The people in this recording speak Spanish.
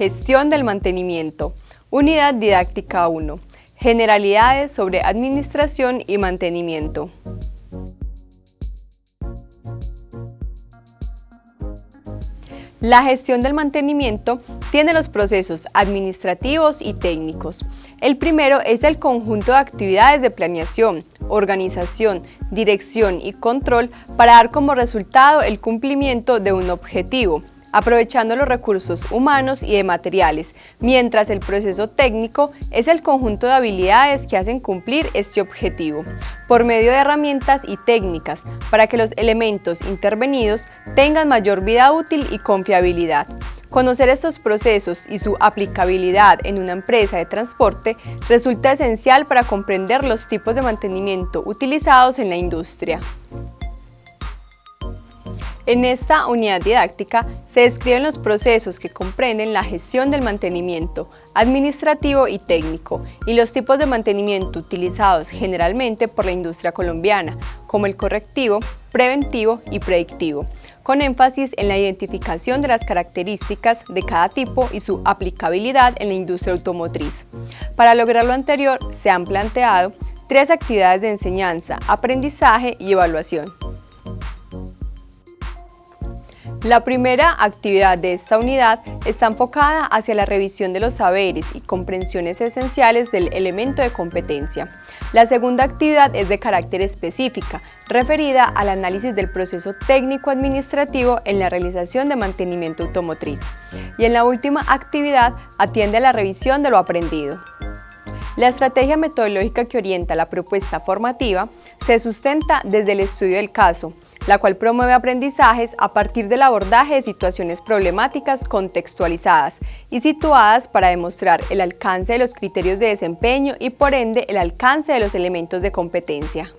Gestión del mantenimiento. Unidad didáctica 1. Generalidades sobre administración y mantenimiento. La gestión del mantenimiento tiene los procesos administrativos y técnicos. El primero es el conjunto de actividades de planeación, organización, dirección y control para dar como resultado el cumplimiento de un objetivo, aprovechando los recursos humanos y de materiales, mientras el proceso técnico es el conjunto de habilidades que hacen cumplir este objetivo, por medio de herramientas y técnicas, para que los elementos intervenidos tengan mayor vida útil y confiabilidad. Conocer estos procesos y su aplicabilidad en una empresa de transporte resulta esencial para comprender los tipos de mantenimiento utilizados en la industria. En esta unidad didáctica se describen los procesos que comprenden la gestión del mantenimiento administrativo y técnico y los tipos de mantenimiento utilizados generalmente por la industria colombiana, como el correctivo, preventivo y predictivo, con énfasis en la identificación de las características de cada tipo y su aplicabilidad en la industria automotriz. Para lograr lo anterior, se han planteado tres actividades de enseñanza, aprendizaje y evaluación. La primera actividad de esta unidad está enfocada hacia la revisión de los saberes y comprensiones esenciales del elemento de competencia. La segunda actividad es de carácter específica, referida al análisis del proceso técnico-administrativo en la realización de mantenimiento automotriz. Y en la última actividad atiende a la revisión de lo aprendido. La estrategia metodológica que orienta la propuesta formativa se sustenta desde el estudio del caso, la cual promueve aprendizajes a partir del abordaje de situaciones problemáticas contextualizadas y situadas para demostrar el alcance de los criterios de desempeño y por ende el alcance de los elementos de competencia.